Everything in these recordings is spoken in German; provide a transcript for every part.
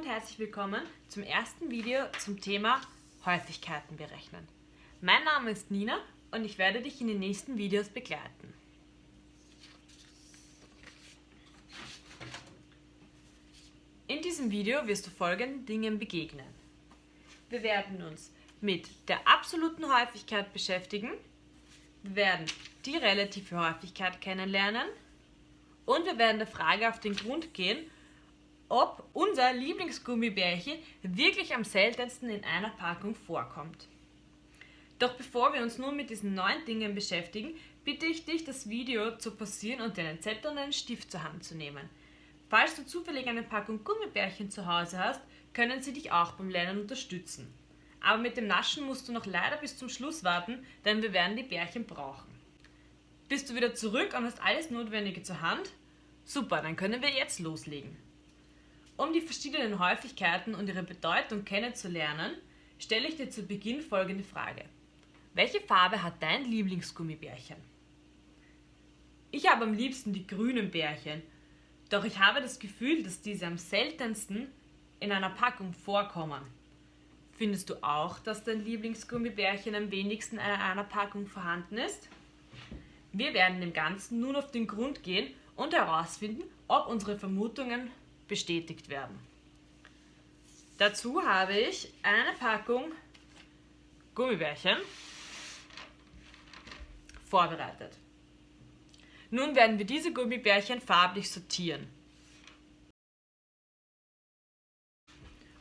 und herzlich willkommen zum ersten Video zum Thema Häufigkeiten berechnen. Mein Name ist Nina und ich werde dich in den nächsten Videos begleiten. In diesem Video wirst du folgenden Dingen begegnen. Wir werden uns mit der absoluten Häufigkeit beschäftigen, wir werden die relative Häufigkeit kennenlernen und wir werden der Frage auf den Grund gehen, ob unser Lieblingsgummibärchen wirklich am seltensten in einer Packung vorkommt. Doch bevor wir uns nun mit diesen neun Dingen beschäftigen, bitte ich dich, das Video zu pausieren und dir einen Zettel und einen Stift zur Hand zu nehmen. Falls du zufällig eine Packung Gummibärchen zu Hause hast, können sie dich auch beim Lernen unterstützen. Aber mit dem Naschen musst du noch leider bis zum Schluss warten, denn wir werden die Bärchen brauchen. Bist du wieder zurück und hast alles Notwendige zur Hand? Super, dann können wir jetzt loslegen. Um die verschiedenen Häufigkeiten und ihre Bedeutung kennenzulernen, stelle ich dir zu Beginn folgende Frage. Welche Farbe hat dein Lieblingsgummibärchen? Ich habe am liebsten die grünen Bärchen, doch ich habe das Gefühl, dass diese am seltensten in einer Packung vorkommen. Findest du auch, dass dein Lieblingsgummibärchen am wenigsten in einer Packung vorhanden ist? Wir werden dem Ganzen nun auf den Grund gehen und herausfinden, ob unsere Vermutungen bestätigt werden. Dazu habe ich eine Packung Gummibärchen vorbereitet. Nun werden wir diese Gummibärchen farblich sortieren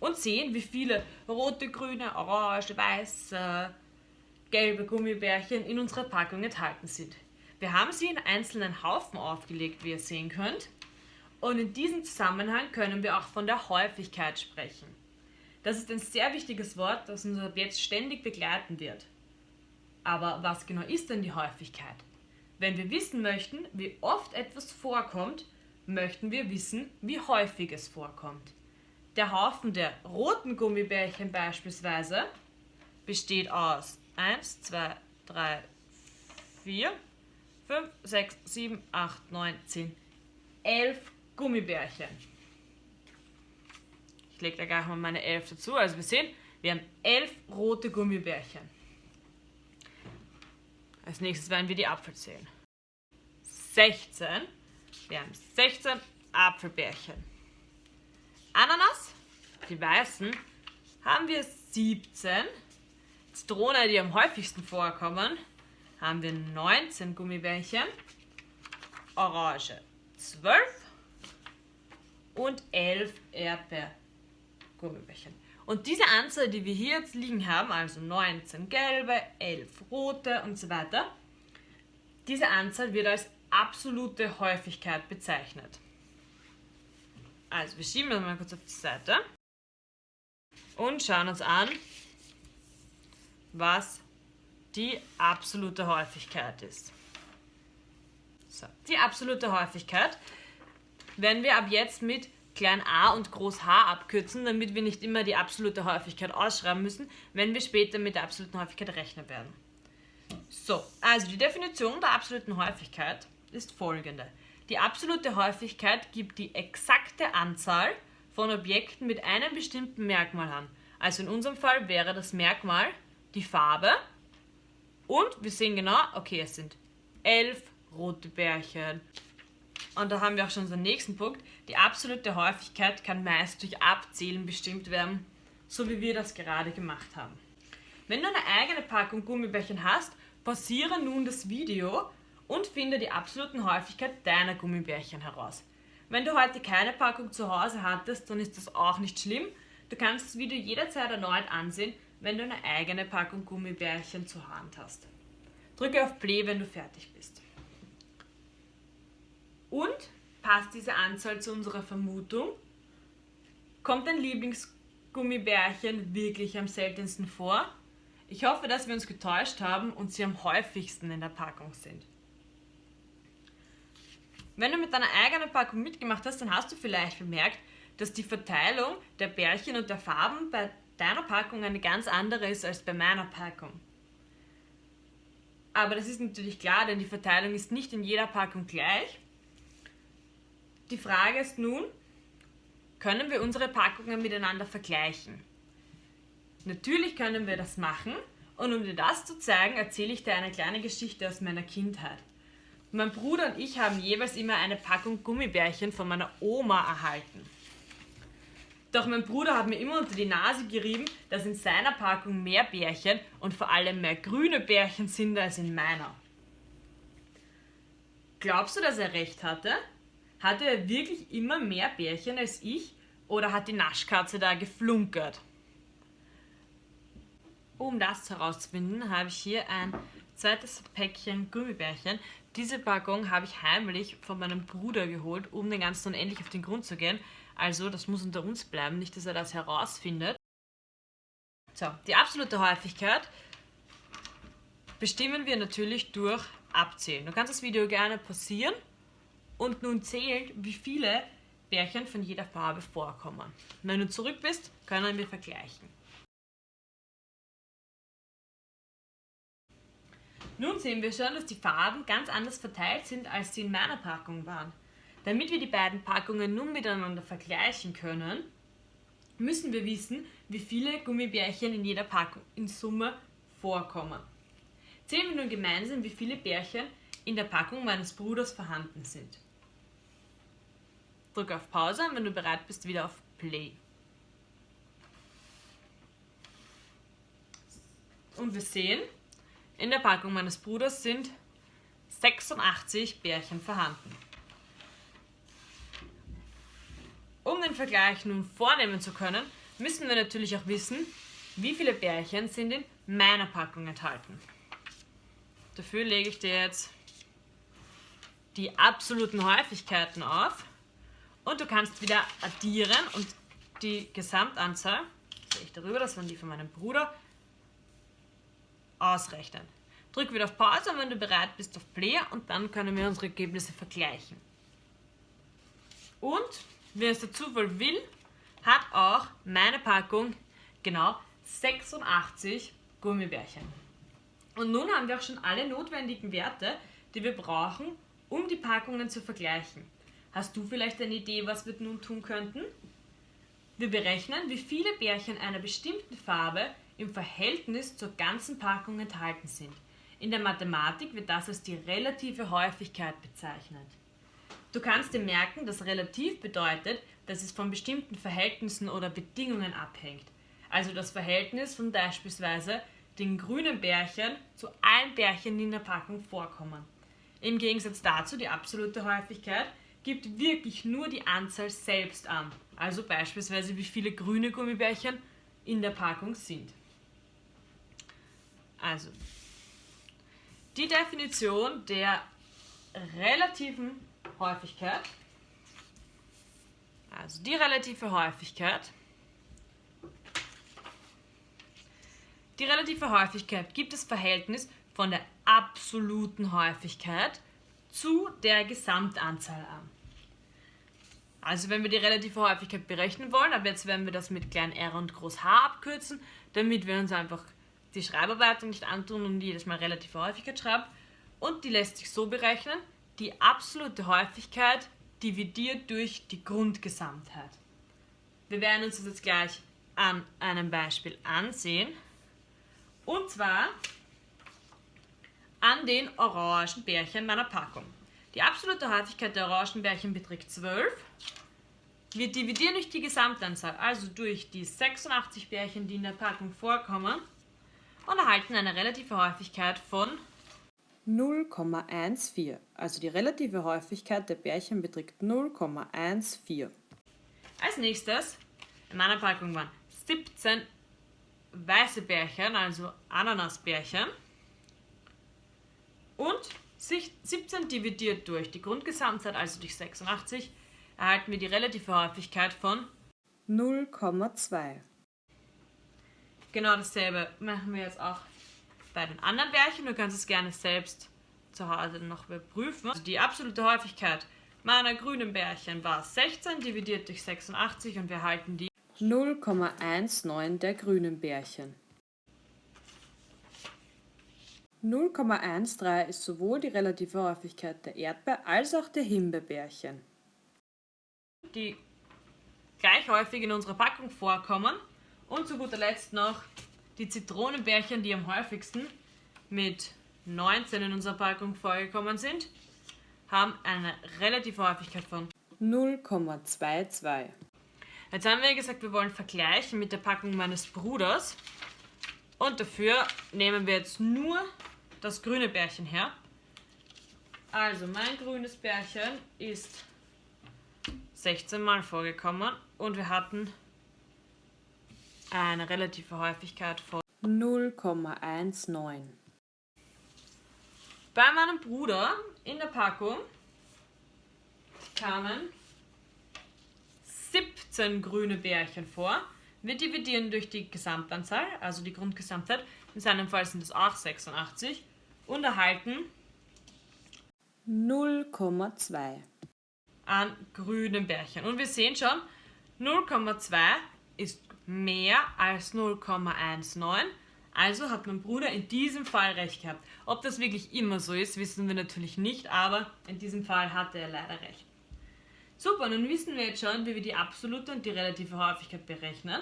und sehen, wie viele rote, grüne, orange, weiße, gelbe Gummibärchen in unserer Packung enthalten sind. Wir haben sie in einzelnen Haufen aufgelegt, wie ihr sehen könnt. Und in diesem Zusammenhang können wir auch von der Häufigkeit sprechen. Das ist ein sehr wichtiges Wort, das uns ab jetzt ständig begleiten wird. Aber was genau ist denn die Häufigkeit? Wenn wir wissen möchten, wie oft etwas vorkommt, möchten wir wissen, wie häufig es vorkommt. Der Haufen der roten Gummibärchen beispielsweise besteht aus 1, 2, 3, 4, 5, 6, 7, 8, 9, 10, 11 Gummibärchen. Ich lege da gleich mal meine 11 dazu. Also wir sehen, wir haben 11 rote Gummibärchen. Als nächstes werden wir die Apfel zählen. 16. Wir haben 16 Apfelbärchen. Ananas, die weißen, haben wir 17. Zitrone, die am häufigsten vorkommen, haben wir 19 Gummibärchen. Orange 12 und 11 Erdbeergummibärchen. Und diese Anzahl, die wir hier jetzt liegen haben, also 19 gelbe, 11 rote und so weiter, diese Anzahl wird als absolute Häufigkeit bezeichnet. Also wir schieben das mal kurz auf die Seite und schauen uns an, was die absolute Häufigkeit ist. So, die absolute Häufigkeit werden wir ab jetzt mit klein a und groß h abkürzen, damit wir nicht immer die absolute Häufigkeit ausschreiben müssen, wenn wir später mit der absoluten Häufigkeit rechnen werden. So, also die Definition der absoluten Häufigkeit ist folgende. Die absolute Häufigkeit gibt die exakte Anzahl von Objekten mit einem bestimmten Merkmal an. Also in unserem Fall wäre das Merkmal die Farbe und wir sehen genau, okay, es sind elf rote Bärchen, und da haben wir auch schon unseren nächsten Punkt. Die absolute Häufigkeit kann meist durch Abzählen bestimmt werden, so wie wir das gerade gemacht haben. Wenn du eine eigene Packung Gummibärchen hast, pausiere nun das Video und finde die absoluten Häufigkeit deiner Gummibärchen heraus. Wenn du heute keine Packung zu Hause hattest, dann ist das auch nicht schlimm. Du kannst das Video jederzeit erneut ansehen, wenn du eine eigene Packung Gummibärchen zur Hand hast. Drücke auf Play, wenn du fertig bist. Und passt diese Anzahl zu unserer Vermutung? Kommt dein Lieblingsgummibärchen wirklich am seltensten vor? Ich hoffe, dass wir uns getäuscht haben und sie am häufigsten in der Packung sind. Wenn du mit deiner eigenen Packung mitgemacht hast, dann hast du vielleicht bemerkt, dass die Verteilung der Bärchen und der Farben bei deiner Packung eine ganz andere ist als bei meiner Packung. Aber das ist natürlich klar, denn die Verteilung ist nicht in jeder Packung gleich die Frage ist nun, können wir unsere Packungen miteinander vergleichen. Natürlich können wir das machen und um dir das zu zeigen, erzähle ich dir eine kleine Geschichte aus meiner Kindheit. Mein Bruder und ich haben jeweils immer eine Packung Gummibärchen von meiner Oma erhalten. Doch mein Bruder hat mir immer unter die Nase gerieben, dass in seiner Packung mehr Bärchen und vor allem mehr grüne Bärchen sind als in meiner. Glaubst du, dass er recht hatte? Hatte er wirklich immer mehr Bärchen als ich oder hat die Naschkatze da geflunkert? Um das herauszufinden, habe ich hier ein zweites Päckchen Gummibärchen. Diese Packung habe ich heimlich von meinem Bruder geholt, um den Ganzen unendlich auf den Grund zu gehen. Also, das muss unter uns bleiben, nicht, dass er das herausfindet. So, die absolute Häufigkeit bestimmen wir natürlich durch Abzählen. Du kannst das Video gerne pausieren und nun zählen, wie viele Bärchen von jeder Farbe vorkommen. Wenn du zurück bist, können wir vergleichen. Nun sehen wir schon, dass die Farben ganz anders verteilt sind, als sie in meiner Packung waren. Damit wir die beiden Packungen nun miteinander vergleichen können, müssen wir wissen, wie viele Gummibärchen in jeder Packung in Summe vorkommen. Zählen wir nun gemeinsam, wie viele Bärchen in der Packung meines Bruders vorhanden sind. Drück auf Pause und wenn du bereit bist, wieder auf Play. Und wir sehen, in der Packung meines Bruders sind 86 Bärchen vorhanden. Um den Vergleich nun vornehmen zu können, müssen wir natürlich auch wissen, wie viele Bärchen sind in meiner Packung enthalten. Dafür lege ich dir jetzt die absoluten Häufigkeiten auf und du kannst wieder addieren und die Gesamtanzahl, sehe ich darüber, das waren die von meinem Bruder, ausrechnen. Drück wieder auf Pause, wenn du bereit bist, auf Play und dann können wir unsere Ergebnisse vergleichen. Und, wie es der Zufall will, hat auch meine Packung genau 86 Gummibärchen. Und nun haben wir auch schon alle notwendigen Werte, die wir brauchen, um die Packungen zu vergleichen. Hast du vielleicht eine Idee, was wir nun tun könnten? Wir berechnen, wie viele Bärchen einer bestimmten Farbe im Verhältnis zur ganzen Packung enthalten sind. In der Mathematik wird das als die relative Häufigkeit bezeichnet. Du kannst dir merken, dass relativ bedeutet, dass es von bestimmten Verhältnissen oder Bedingungen abhängt. Also das Verhältnis von beispielsweise den grünen Bärchen zu allen Bärchen, die in der Packung vorkommen. Im Gegensatz dazu die absolute Häufigkeit gibt wirklich nur die Anzahl selbst an. Also beispielsweise wie viele grüne Gummibärchen in der Packung sind. Also, die Definition der relativen Häufigkeit, also die relative Häufigkeit, die relative Häufigkeit gibt das Verhältnis von der absoluten Häufigkeit zu der Gesamtanzahl an. Also wenn wir die relative Häufigkeit berechnen wollen, aber jetzt werden wir das mit klein r und groß h abkürzen, damit wir uns einfach die Schreibarbeit nicht antun und jedes Mal relative Häufigkeit schreibe. Und die lässt sich so berechnen, die absolute Häufigkeit dividiert durch die Grundgesamtheit. Wir werden uns das jetzt gleich an einem Beispiel ansehen. Und zwar an den orangen Bärchen meiner Packung. Die absolute Häufigkeit der orangen Bärchen beträgt 12. Wir dividieren durch die Gesamtanzahl, also durch die 86 Bärchen, die in der Packung vorkommen, und erhalten eine relative Häufigkeit von 0,14. Also die relative Häufigkeit der Bärchen beträgt 0,14. Als nächstes, in meiner Packung waren 17 weiße Bärchen, also Ananasbärchen. Und 17 dividiert durch die Grundgesamtzeit, also durch 86, erhalten wir die relative Häufigkeit von 0,2. Genau dasselbe machen wir jetzt auch bei den anderen Bärchen. Du kannst es gerne selbst zu Hause noch überprüfen. Also die absolute Häufigkeit meiner grünen Bärchen war 16 dividiert durch 86 und wir halten die 0,19 der grünen Bärchen. 0,13 ist sowohl die relative Häufigkeit der Erdbeer- als auch der Himbeerbärchen. Die gleich häufig in unserer Packung vorkommen. Und zu guter Letzt noch die Zitronenbärchen, die am häufigsten mit 19 in unserer Packung vorgekommen sind, haben eine relative Häufigkeit von 0,22. Jetzt haben wir gesagt, wir wollen vergleichen mit der Packung meines Bruders. Und dafür nehmen wir jetzt nur das grüne Bärchen her. Also mein grünes Bärchen ist 16 Mal vorgekommen und wir hatten eine relative Häufigkeit von 0,19. Bei meinem Bruder in der Packung kamen 17 grüne Bärchen vor. Wir dividieren durch die Gesamtanzahl, also die Grundgesamtheit. In seinem Fall sind es auch 86 und erhalten 0,2 an grünen Bärchen. Und wir sehen schon, 0,2 ist mehr als 0,19. Also hat mein Bruder in diesem Fall recht gehabt. Ob das wirklich immer so ist, wissen wir natürlich nicht, aber in diesem Fall hatte er leider recht. Super, nun wissen wir jetzt schon, wie wir die absolute und die relative Häufigkeit berechnen.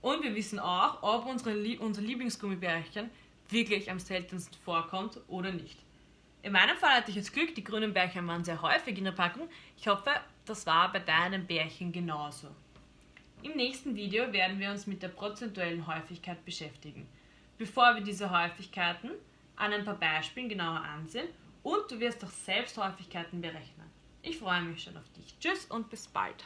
Und wir wissen auch, ob unsere, unser Lieblingsgummibärchen wirklich am seltensten vorkommt oder nicht. In meinem Fall hatte ich jetzt Glück, die grünen Bärchen waren sehr häufig in der Packung. Ich hoffe, das war bei deinem Bärchen genauso. Im nächsten Video werden wir uns mit der prozentuellen Häufigkeit beschäftigen. Bevor wir diese Häufigkeiten an ein paar Beispielen genauer ansehen und du wirst auch selbst Häufigkeiten berechnen. Ich freue mich schon auf dich. Tschüss und bis bald.